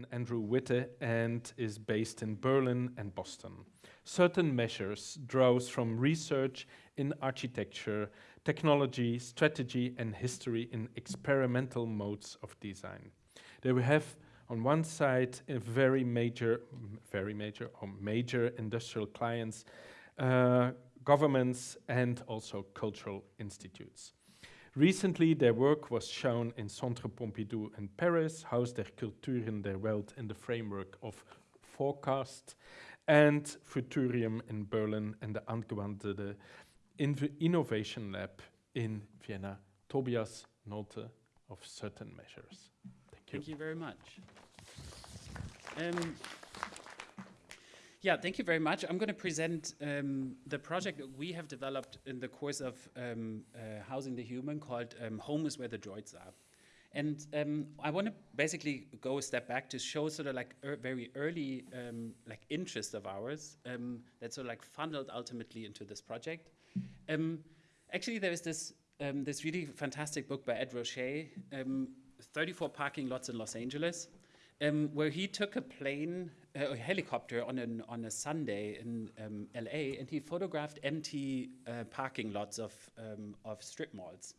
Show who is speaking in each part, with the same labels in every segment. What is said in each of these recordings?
Speaker 1: and Andrew Witt and is based in Berlin and Boston. Certain measures draws from research in architecture, technology, strategy and history in experimental modes of design. There we have on one side a very major, very major or major industrial clients, uh, governments and also cultural institutes. Recently, their work was shown in Centre Pompidou in Paris, Haus der Kulturen der Welt in the framework of Forecast, and Futurium in Berlin and the Angewandte Innovation Lab in Vienna. Tobias Nolte of certain measures. Thank you.
Speaker 2: Thank you very much. Um, yeah, thank you very much. I'm going to present um, the project that we have developed in the course of um, uh, Housing the Human called um, Home is Where the Droids Are. And um, I want to basically go a step back to show sort of like er very early um, like interest of ours um, that sort of like funneled ultimately into this project. actually, there is this this really fantastic book by Ed Ruscha, 34 parking lots in Los Angeles, where he took a plane, a helicopter on, an, on a Sunday in um, LA and he photographed empty uh, parking lots of, um, of strip malls.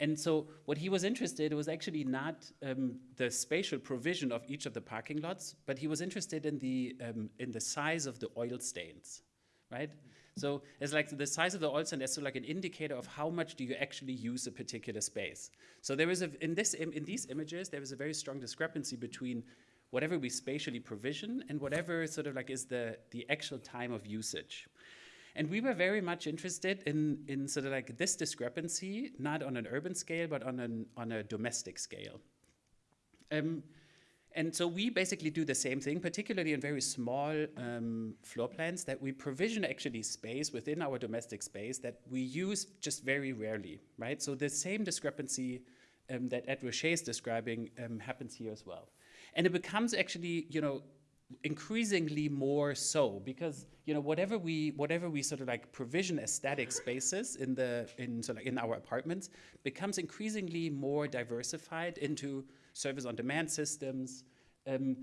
Speaker 2: And so what he was interested in was actually not um, the spatial provision of each of the parking lots, but he was interested in the, um, in the size of the oil stains, right? So it's like the size of the oil stain is so like an indicator of how much do you actually use a particular space. So there is a, in, this, in these images, there is a very strong discrepancy between whatever we spatially provision and whatever sort of like is the, the actual time of usage. And we were very much interested in, in sort of like this discrepancy, not on an urban scale, but on, an, on a domestic scale. Um, and so we basically do the same thing, particularly in very small um, floor plans that we provision actually space within our domestic space that we use just very rarely, right? So the same discrepancy um, that Ed Ruscha is describing um, happens here as well. And it becomes actually, you know, increasingly more so because you know whatever we whatever we sort of like provision as static spaces in the in sort of in our apartments becomes increasingly more diversified into service on demand systems, um,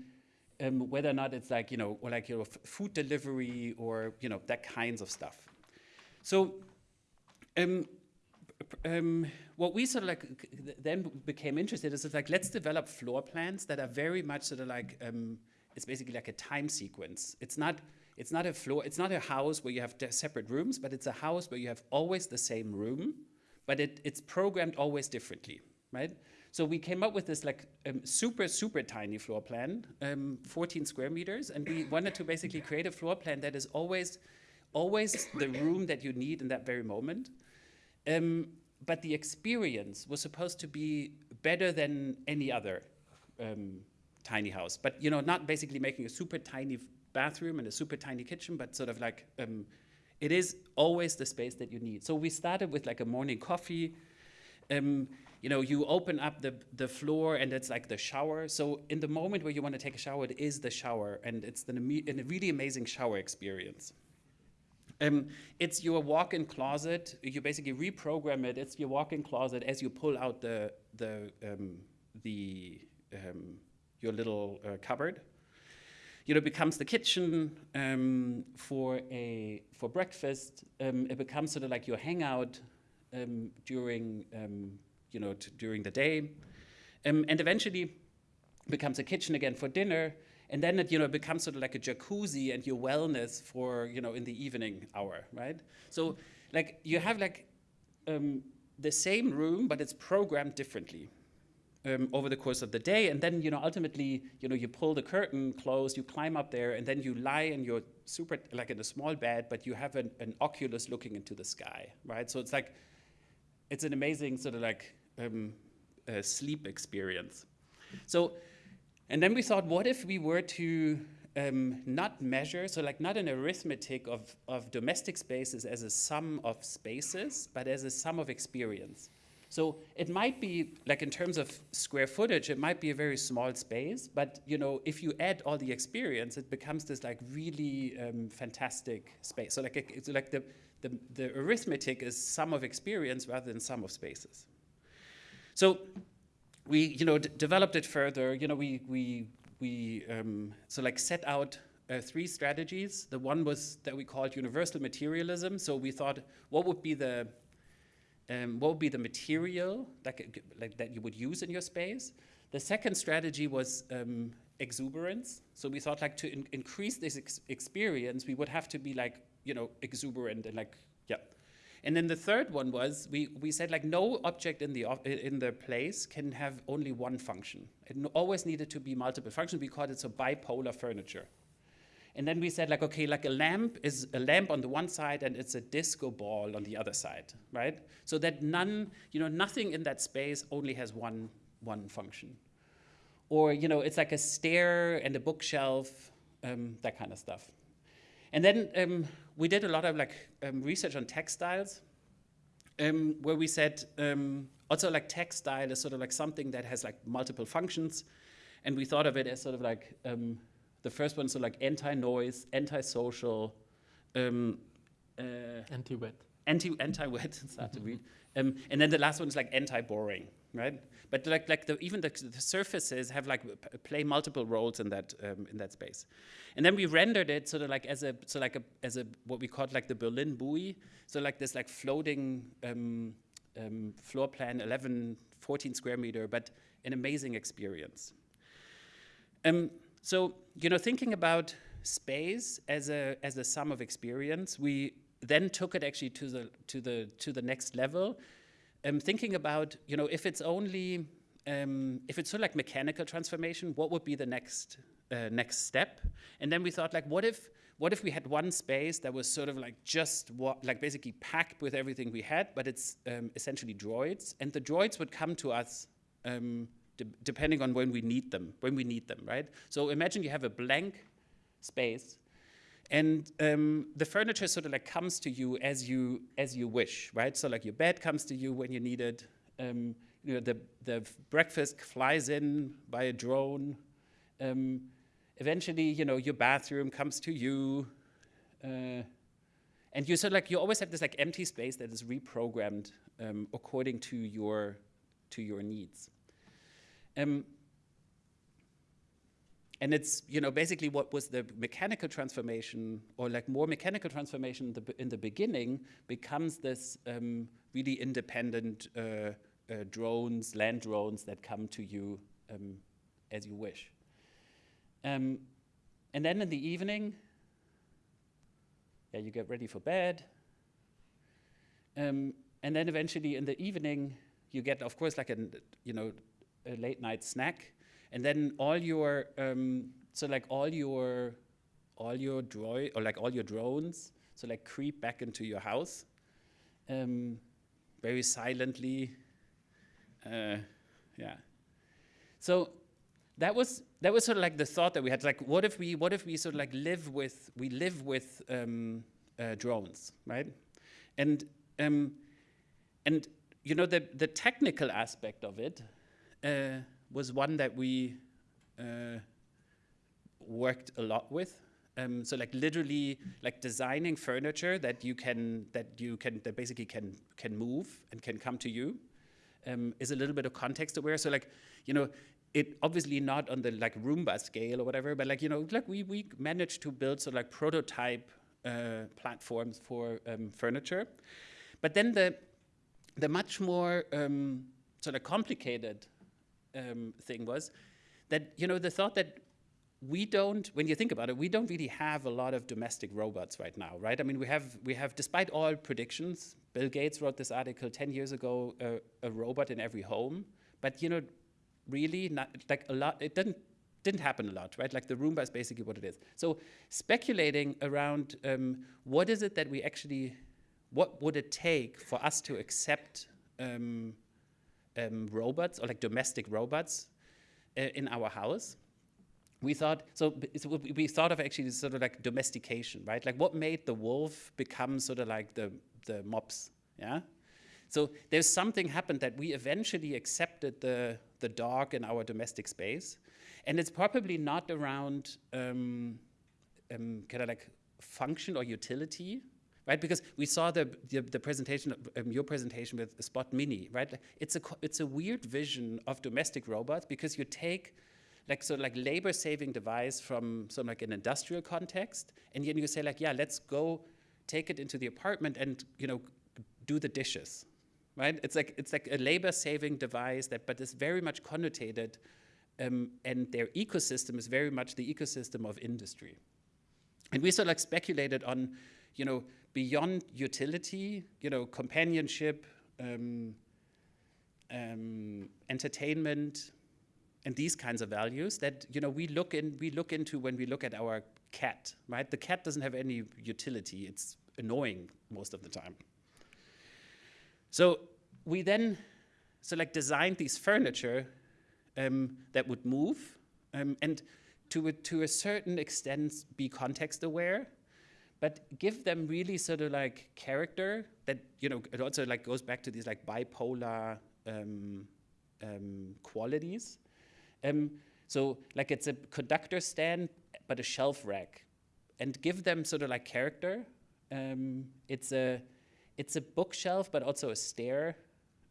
Speaker 2: um, whether or not it's like, you know, or like, you know, food delivery or, you know, that kinds of stuff. So um, um, what we sort of like then became interested is like, let's develop floor plans that are very much sort of like, um, it's basically like a time sequence. It's not, it's not a floor, it's not a house where you have separate rooms, but it's a house where you have always the same room, but it, it's programmed always differently, right? So we came up with this like um, super, super tiny floor plan, um, 14 square meters, and we wanted to basically create a floor plan that is always, always the room that you need in that very moment. Um, but the experience was supposed to be better than any other um, tiny house. But you know, not basically making a super tiny bathroom and a super tiny kitchen, but sort of like um, it is always the space that you need. So we started with like a morning coffee. Um, you know, you open up the, the floor and it's like the shower. So in the moment where you want to take a shower, it is the shower and it's the, a really amazing shower experience. Um, it's your walk-in closet. You basically reprogram it. It's your walk-in closet as you pull out the, the, um, the, um, your little uh, cupboard. You know, it becomes the kitchen um, for, a, for breakfast. Um, it becomes sort of like your hangout um, during you know, during the day. And eventually becomes a kitchen again for dinner. And then it, you know, becomes sort of like a jacuzzi and your wellness for, you know, in the evening hour, right? So like you have like um, the same room, but it's programmed differently. Um, over the course of the day. And then, you know, ultimately, you know, you pull the curtain closed, you climb up there, and then you lie in your super, like in a small bed, but you have an, an oculus looking into the sky, right? So it's like, it's an amazing sort of like um, uh, sleep experience. So, and then we thought, what if we were to um, not measure, so like not an arithmetic of, of domestic spaces as a sum of spaces, but as a sum of experience. So it might be, like in terms of square footage, it might be a very small space, but you know, if you add all the experience, it becomes this like really um, fantastic space. So like, it's like the, the, the arithmetic is sum of experience rather than sum of spaces. So we, you know, developed it further. You know, we, we we um, so like set out uh, three strategies. The one was that we called universal materialism. So we thought, what would be the um, what would be the material that, like, that you would use in your space? The second strategy was um, exuberance. So we thought, like, to in increase this ex experience, we would have to be like, you know, exuberant and like, yeah. And then the third one was we, we said like no object in the in the place can have only one function. It always needed to be multiple functions. We called it so bipolar furniture. And then we said like, okay, like a lamp is a lamp on the one side and it's a disco ball on the other side, right? So that none, you know, nothing in that space only has one, one function. Or, you know, it's like a stair and a bookshelf, um, that kind of stuff. And then um, we did a lot of like um, research on textiles, um, where we said um, also like textile is sort of like something that has like multiple functions. And we thought of it as sort of like um, the first one, so like anti-noise, anti-social, um,
Speaker 1: uh, anti-wet.
Speaker 2: Anti anti-wet, it's hard to read. Um, and then the last one is like anti-boring, right? But like like the, even the, the, surfaces have like play multiple roles in that um, in that space. And then we rendered it sort of like as a so like a as a what we called like the Berlin buoy. So like this like floating um, um floor plan, 11, 14 square meter, but an amazing experience. Um, so, you know, thinking about space as a, as a sum of experience, we then took it actually to the, to the, to the next level. Um, thinking about, you know, if it's only, um, if it's sort of like mechanical transformation, what would be the next, uh, next step? And then we thought like, what if, what if we had one space that was sort of like just what, like basically packed with everything we had, but it's um, essentially droids, and the droids would come to us um, de depending on when we need them, when we need them, right? So imagine you have a blank space and um, the furniture sort of like comes to you as you as you wish, right? So like your bed comes to you when you need it. Um, you know, the the breakfast flies in by a drone. Um, eventually, you know, your bathroom comes to you, uh, and you sort of like you always have this like empty space that is reprogrammed um, according to your to your needs. Um, and it's you know basically what was the mechanical transformation or like more mechanical transformation in the, in the beginning becomes this um, really independent uh, uh, drones land drones that come to you um, as you wish. Um, and then in the evening yeah you get ready for bed. Um, and then eventually in the evening you get of course like a you know a late night snack, and then all your um, so like all your all your droid or like all your drones so like creep back into your house um, very silently. Uh, yeah. So that was that was sort of like the thought that we had. Like, what if we what if we sort of like live with we live with um, uh, drones, right? And um, and you know the the technical aspect of it uh, was one that we uh, worked a lot with. Um, so like literally like designing furniture that you can that you can that basically can can move and can come to you um, is a little bit of context aware. So like you know it obviously not on the like Roomba scale or whatever, but like you know like we we managed to build sort of like prototype uh, platforms for um, furniture, but then the the much more um, sort of complicated um, thing was that, you know, the thought that we don't, when you think about it, we don't really have a lot of domestic robots right now, right? I mean, we have, we have despite all predictions, Bill Gates wrote this article 10 years ago, uh, a robot in every home, but, you know, really, not, like a lot, it didn't, didn't happen a lot, right? Like the Roomba is basically what it is. So speculating around um, what is it that we actually, what would it take for us to accept um, um, robots or like domestic robots uh, in our house. We thought so, so. We thought of actually sort of like domestication, right? Like what made the wolf become sort of like the the mops, yeah. So there's something happened that we eventually accepted the the dog in our domestic space, and it's probably not around um, um, kind of like function or utility, right? Because we saw the, the, the presentation, um, your presentation with Spot Mini, right? It's a, it's a weird vision of domestic robots because you take like so like labor saving device from some like an industrial context, and then you say like, yeah, let's go take it into the apartment and you know do the dishes, right? It's like it's like a labor saving device that, but is very much connotated, um, and their ecosystem is very much the ecosystem of industry. And we sort of like speculated on, you know, beyond utility, you know, companionship, um, um, entertainment, and these kinds of values that you know we look in we look into when we look at our cat, right? The cat doesn't have any utility; it's annoying most of the time. So we then so like designed these furniture um, that would move um, and to a, to a certain extent be context aware but give them really sort of like character that you know it also like goes back to these like bipolar um, um, qualities. Um, so like it's a conductor stand but a shelf rack, and give them sort of like character. Um, it's a it's a bookshelf but also a stair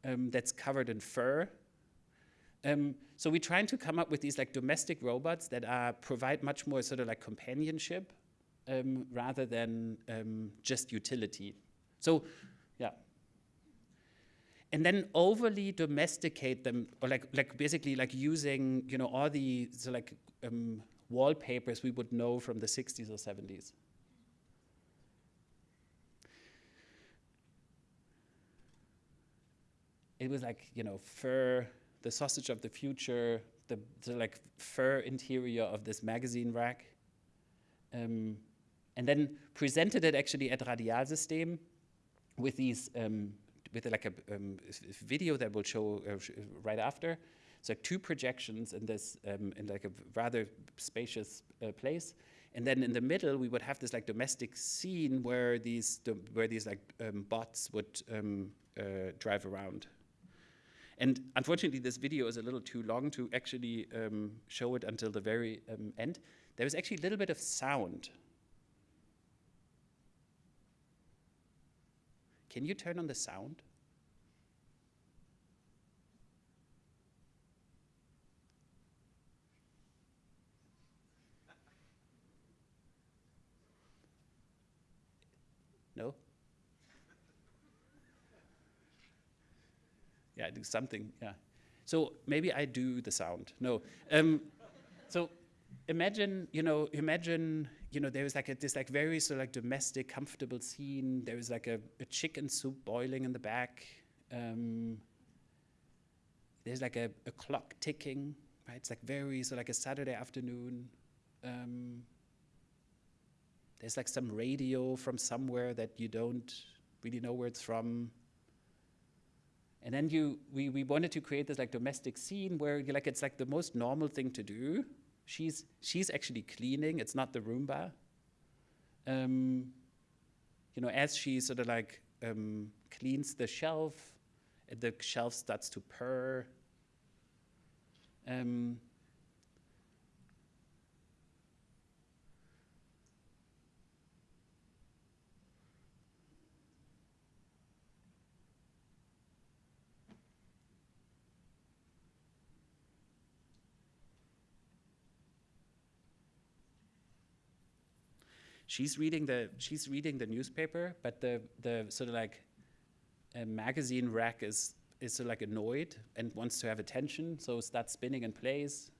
Speaker 2: um, that's covered in fur. Um, so we're trying to come up with these like domestic robots that are provide much more sort of like companionship um, rather than um, just utility. So, yeah. And then overly domesticate them, or like, like basically like using, you know, all the so like um, wallpapers we would know from the 60s or 70s. It was like, you know, fur, the sausage of the future, the, the like fur interior of this magazine rack. Um, and then presented it actually at Radialsystem with these um, with like a um, video that we'll show uh, right after. So two projections in this um, in like a rather spacious uh, place, and then in the middle we would have this like domestic scene where these where these like um, bots would um, uh, drive around. And unfortunately, this video is a little too long to actually um, show it until the very end. There was actually a little bit of sound Can you turn on the sound? No? Yeah, do something, yeah. So maybe I do the sound. No. Um, so imagine, you know, imagine you know, there was like a, this like very sort of like domestic, comfortable scene. There was like a, a chicken soup boiling in the back. Um, there's like a, a, clock ticking, right? It's like very, so like a Saturday afternoon. Um, there's like some radio from somewhere that you don't really know where it's from. And then you, we, we wanted to create this like domestic scene where you like, it's like the most normal thing to do she's, she's actually cleaning, it's not the Roomba. Um, you know, as she sort of like um, cleans the shelf, the shelf starts to purr. Um, she's reading the she's reading the newspaper, but the the sort of like a magazine rack is is sort of like annoyed and wants to have attention, so starts spinning in place.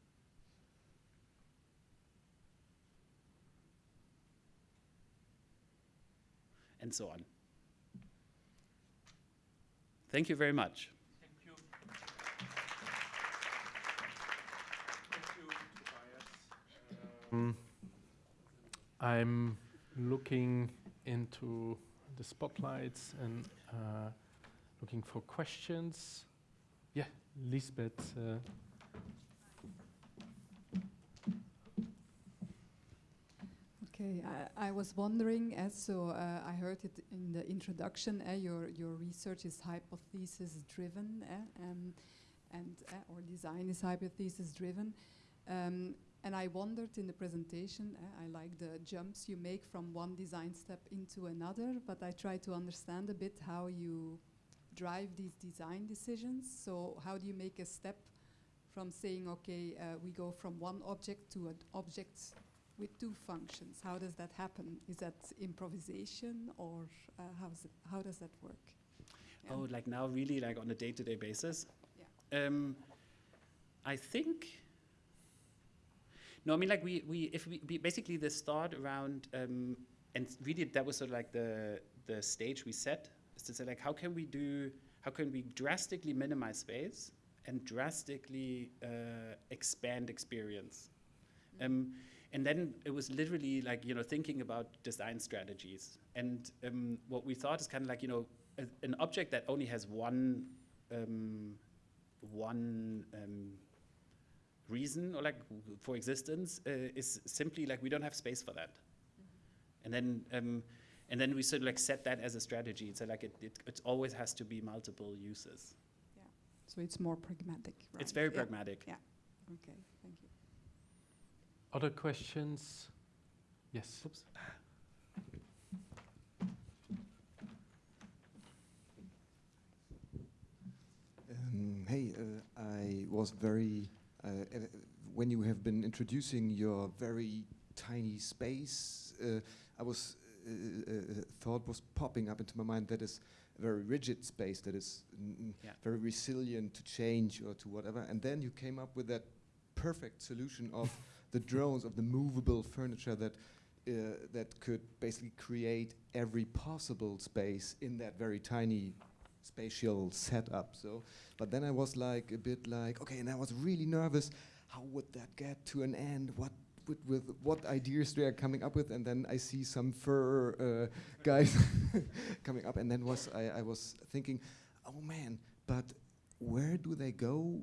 Speaker 2: And so on. Thank you very much.
Speaker 1: Thank you. Thank you, Tobias. Um, I'm looking into the spotlights and uh, looking for questions. Yeah, Lisbeth. Uh.
Speaker 3: Okay, I, I, was wondering, as so uh, I heard it in the introduction, uh, your, your research is hypothesis driven, uh, um, and uh, or design is hypothesis driven. Um, and I wondered in the presentation, uh, I like the jumps you make from one design step into another, but I try to understand a bit how you drive these design decisions. So how do you make a step from saying, okay, uh, we go from one object to an object with two functions. How does that happen? Is that improvisation or uh, how's it, how does that work? Yeah.
Speaker 2: Oh, like now, really, like on a day-to-day basis.
Speaker 3: Yeah.
Speaker 2: Um, I think. No, I mean, like we we if we, we basically this thought around um, and really that was sort of like the the stage we set is to say like how can we do how can we drastically minimize space and drastically uh, expand experience. Um, and then it was literally like you know thinking about design strategies and um, what we thought is kind of like you know a, an object that only has one um, one um, reason or like for existence uh, is simply like we don't have space for that and then um, and then we sort of like set that as a strategy so like it, it, it always has to be multiple uses Yeah.
Speaker 3: So it's more pragmatic, right?
Speaker 2: it's very
Speaker 3: Yeah.
Speaker 2: pragmatic
Speaker 3: Yeah. Okay, thank you.
Speaker 1: Other questions? Yes.
Speaker 2: Oops.
Speaker 4: Um, hey, uh, I was very, when you have been introducing your very tiny space, uh, I was, uh, uh, thought was popping up into my mind that is a very rigid space that is
Speaker 2: Yeah.
Speaker 4: very resilient to change or to whatever. And then you came up with that perfect solution of the drones, of the movable furniture that uh, that could basically create every possible space in that very tiny spatial setup. So, but then I was like a bit like, okay, and I was really nervous. How would that get to an end? What with, with what ideas they are coming up with? And then I see some fur uh, guys coming up, and then was I, I was thinking, oh man, but where do they go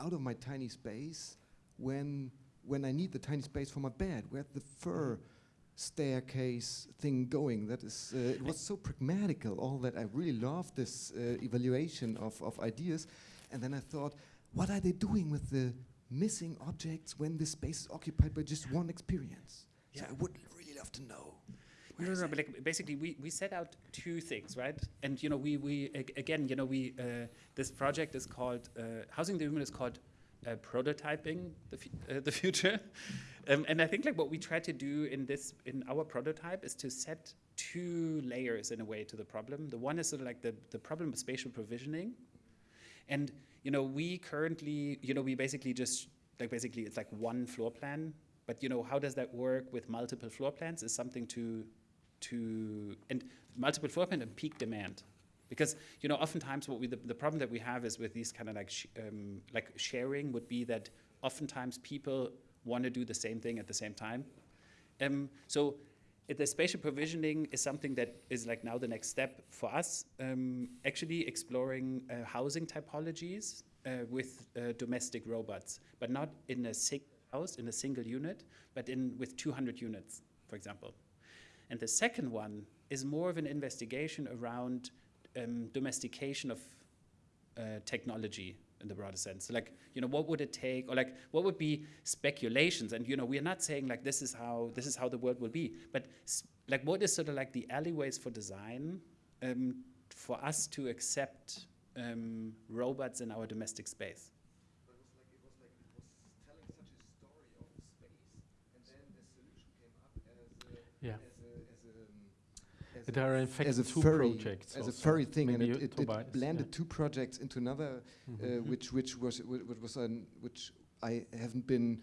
Speaker 4: out of my tiny space when when I need the tiny space for my bed? Where the fur? Staircase thing going. That is, uh, it was so pragmatical. All that I really loved this uh, evaluation of, of ideas, and then I thought, what are they doing with the missing objects when the space is occupied by just one experience? So
Speaker 2: Yeah.
Speaker 4: I would really love to know.
Speaker 2: No, no, no, but like basically we, we set out two things, right? And you know, we, we ag- again, you know, we uh, this project is called uh, Housing the Human is called uh, prototyping the uh, the future, um, and I think like what we try to do in this in our prototype is to set two layers in a way to the problem. The one is sort of like the the problem of spatial provisioning, and you know, we currently, you know, we basically just like basically it's like one floor plan. But you know, how does that work with multiple floor plans? Is something to to and multiple floor plan and peak demand because you know oftentimes what we the, the problem that we have is with these kind of like sh- um, like sharing would be that oftentimes people want to do the same thing at the same time. Um, so the spatial provisioning is something that is like now the next step for us um, actually exploring uh, housing typologies uh, with uh, domestic robots but not in a single house in a single unit but in with 200 units for example. And the second one is more of an investigation around um, domestication of uh, technology in the broader sense. So like, you know, what would it take, or like, what would be speculations? And you know, we are not saying like this is how this is how the world will be, but like, what is sort of like the alleyways for design um, for us to accept um, robots in our domestic space?
Speaker 4: But it was like it was like it was telling such a story of space, and then the solution came up as a
Speaker 1: Yeah.
Speaker 4: as a as a, um, as
Speaker 1: There are in fact
Speaker 4: as a
Speaker 1: two
Speaker 4: furry,
Speaker 1: projects.
Speaker 4: as a furry thing, and it, it, it blended
Speaker 1: yeah.
Speaker 4: two projects into another, uh,
Speaker 1: Mhm.
Speaker 4: which which was which was an which I haven't been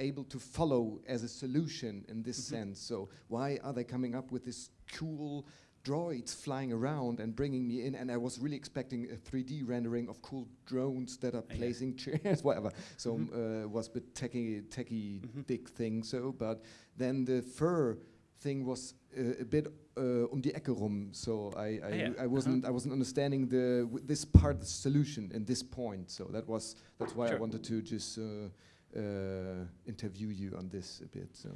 Speaker 4: able to follow as a solution in this
Speaker 2: Mhm.
Speaker 4: sense. So why are they coming up with this cool droids flying around and bringing me in? And I was really expecting a 3D rendering of cool drones that are
Speaker 2: yeah.
Speaker 4: placing chairs, whatever. So
Speaker 2: Mhm.
Speaker 4: uh, was a bit techy, techy
Speaker 2: Mhm.
Speaker 4: big thing. So, but then the fur thing was uh, a bit uh, um die Ecke rum. So I, I,
Speaker 2: Ah, yeah.
Speaker 4: I wasn't I wasn't understanding the w- this part of the solution in this point. So that was that's why I wanted to just uh, uh, interview you on this a bit. So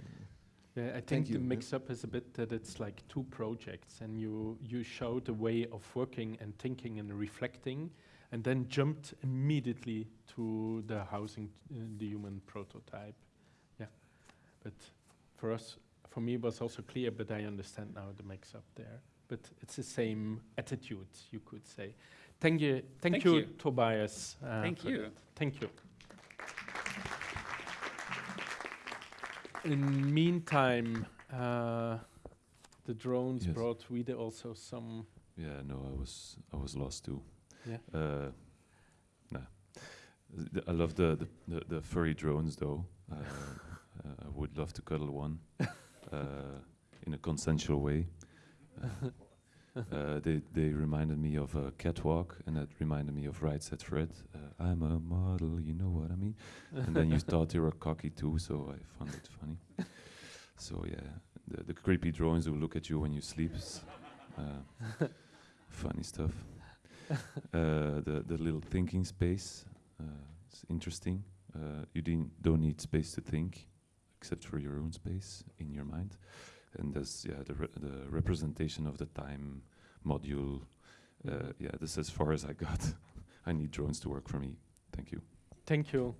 Speaker 1: Yeah, I think
Speaker 4: Thank
Speaker 1: the
Speaker 4: you,
Speaker 1: mix-up is a bit that it's like two projects, and you you showed a way of working and thinking and reflecting, and then jumped immediately to the housing, uh, the human prototype. Yeah, but for us, for me it was also clear, but I understand now the mix up there. But it's the same attitude, you could say. Thank you, thank,
Speaker 2: thank
Speaker 1: you,
Speaker 2: you,
Speaker 1: Tobias. Uh,
Speaker 2: thank you.
Speaker 1: That. Thank you. In meantime, uh, the drones
Speaker 5: yes.
Speaker 1: brought with also some.
Speaker 5: Yeah, no, I was I was lost too.
Speaker 1: Yeah.
Speaker 5: Uh, nah. I love the, the, the, the furry drones though. Uh, uh, I would love to cuddle one. in a consensual way. Uh, uh, they they reminded me of a catwalk, and that reminded me of Right Said Fred. Uh, I'm a model, you know what I mean. and then you thought you were cocky too, so I found it funny. So yeah, the, the creepy drawings who look at you when you sleep. Uh, funny stuff. Uh, the the little thinking space. Uh, it's interesting. Uh, you didn't, don't need space to think, except for your own space in your mind. And there's yeah the re- the representation of the time module. Uh, yeah, this is as far as I got. I need drones to work for me. Thank you.
Speaker 1: Thank you.